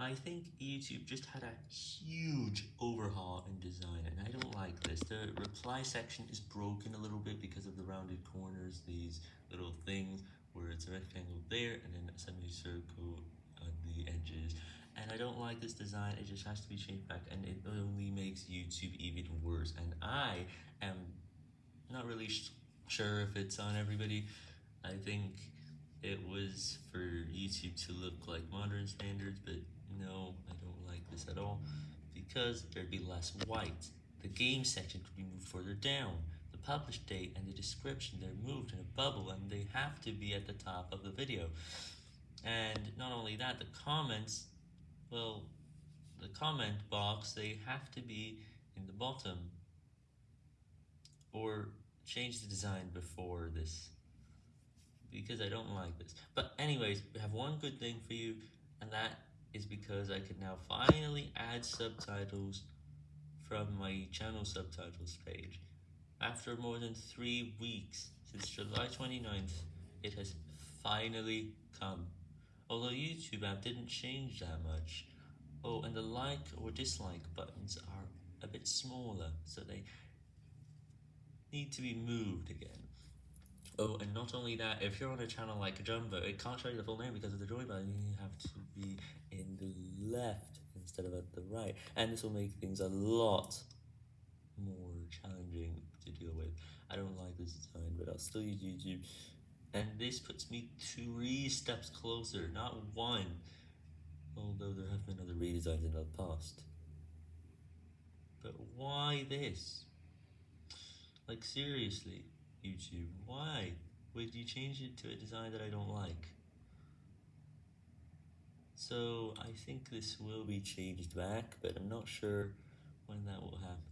I think YouTube just had a huge overhaul in design, and I don't like this. The reply section is broken a little bit because of the rounded corners, these little things where it's a rectangle there and then a semicircle on the edges. And I don't like this design, it just has to be changed back, and it only makes YouTube even worse. And I am not really sure if it's on everybody. I think it was for YouTube to look like modern standards, but no, I don't like this at all, because there'd be less white. The game section could be moved further down. The publish date and the description, they're moved in a bubble, and they have to be at the top of the video. And not only that, the comments, well, the comment box, they have to be in the bottom. Or change the design before this because I don't like this. But anyways, we have one good thing for you, and that is because I can now finally add subtitles from my channel subtitles page. After more than three weeks, since July 29th, it has finally come. Although YouTube app didn't change that much. Oh, and the like or dislike buttons are a bit smaller, so they need to be moved again. Oh, and not only that, if you're on a channel like Jumbo, it can't show you the full name because of the join button, you have to be in the left instead of at the right, and this will make things a lot more challenging to deal with. I don't like this design, but I'll still use YouTube, and this puts me three steps closer, not one, although there have been other redesigns in the past. But why this? Like seriously? YouTube. Why would you change it to a design that I don't like? So I think this will be changed back, but I'm not sure when that will happen.